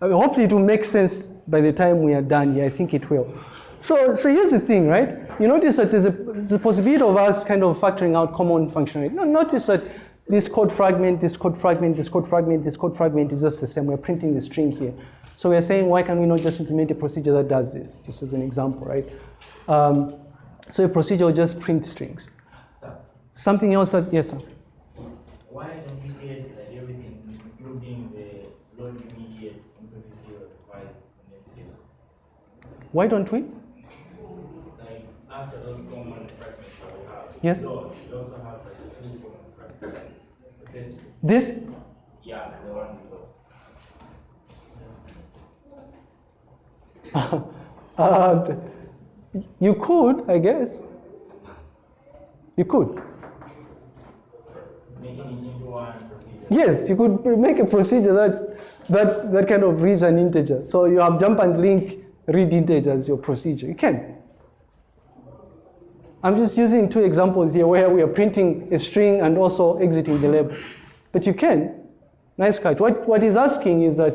I mean, hopefully it will make sense by the time we are done here. I think it will. So, so here's the thing, right? You notice that there's a, there's a possibility of us kind of factoring out common functionality. No, notice that this code fragment, this code fragment, this code fragment, this code fragment is just the same. We're printing the string here. So we're saying, why can we not just implement a procedure that does this, just as an example, right? Um, so a procedure will just print strings. Something else, that, yes, sir? why don't we get like everything, including the load immediate MPVC or file and then syscall? Why don't we? Like after those common fragments that we have. Yes. We also have like two common fragments. syscall, This, yeah, the one below. uh, you could, I guess. You could. Yes, you could make a procedure that's, that, that kind of reads an integer. So you have jump and link read integer as your procedure. You can. I'm just using two examples here where we are printing a string and also exiting the label. But you can. Nice catch. What, what he's asking is that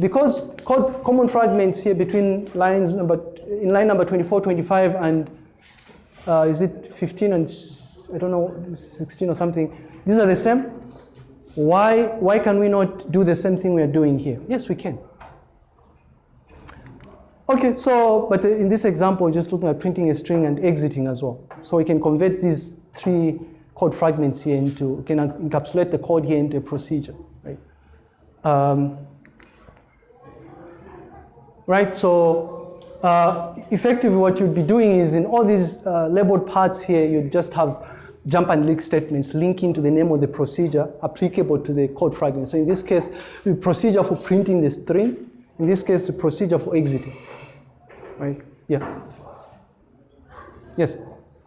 because co- common fragments here between lines number, in line number 24, 25 and uh, is it 15 and I don't know, 16 or something, these are the same. Why, why can we not do the same thing we are doing here? Yes, we can. Okay, so, but in this example, we're just looking at printing a string and exiting as well. So we can convert these three code fragments here into, can encapsulate the code here into a procedure, right? Um, right, so uh, effectively what you'd be doing is in all these uh, labeled parts here, you'd just have jump and link statements linking to the name of the procedure applicable to the code fragment. So in this case, the procedure for printing the string, in this case, the procedure for exiting, right? Yeah. Yes,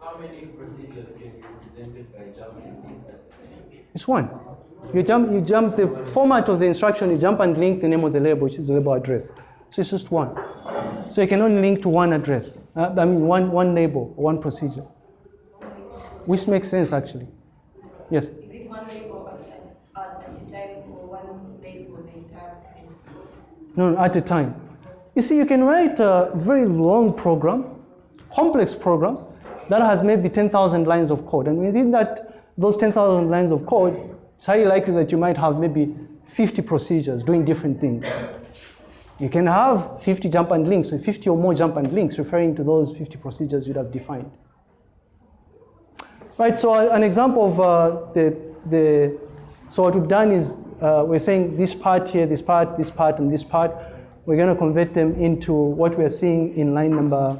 How many procedures can be represented by jump it's one. You jump, you jump, the format of the instruction is jump and link the name of the label, which is the label address. So it's just one. So you can only link to one address, uh, I mean, one, one label, one procedure, which makes sense actually. Yes. Is it one label at a, at a time or one label the entire procedure? No, at a time. You see, you can write a very long program, complex program, that has maybe 10,000 lines of code. And within that, those 10,000 lines of code, it's highly likely that you might have maybe 50 procedures doing different things. You can have 50 jump and links, so 50 or more jump and links referring to those 50 procedures you'd have defined. Right, so an example of uh, the, the, so what we've done is uh, we're saying this part here, this part, this part, and this part, we're going to convert them into what we're seeing in line number,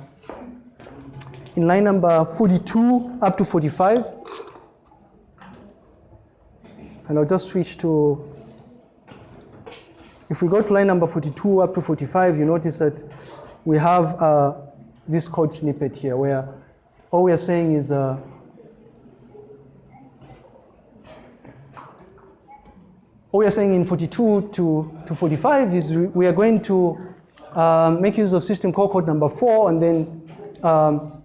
in line number 42 up to 45. And I'll just switch to, if we go to line number 42 up to 45, you notice that we have uh, this code snippet here where all we are saying is uh, what we are saying in 42 to, to 45 is we- are going to um, make use of system call code number four and then um,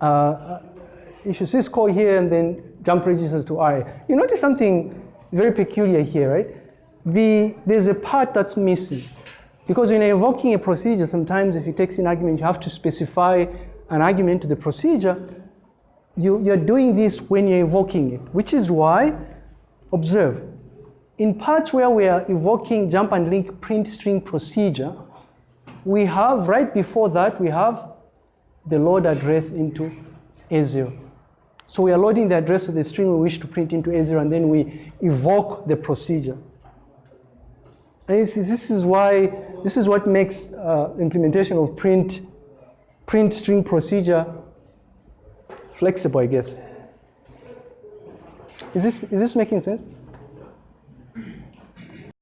uh, issue syscall here and then jump registers to RA. You notice something very peculiar here, right? The, there's a part that's missing. Because when you're invoking a procedure, sometimes if it takes an argument, you have to specify an argument to the procedure. You, you're doing this when you're invoking it, which is why, observe, in parts where we are invoking jump and link print string procedure, we have, right before that, we have the load address into A0. So we are loading the address of the string we wish to print into A0 and then we evoke the procedure. And this is, this is why, this is what makes uh, implementation of print, print string procedure flexible, I guess. Is this, is this making sense?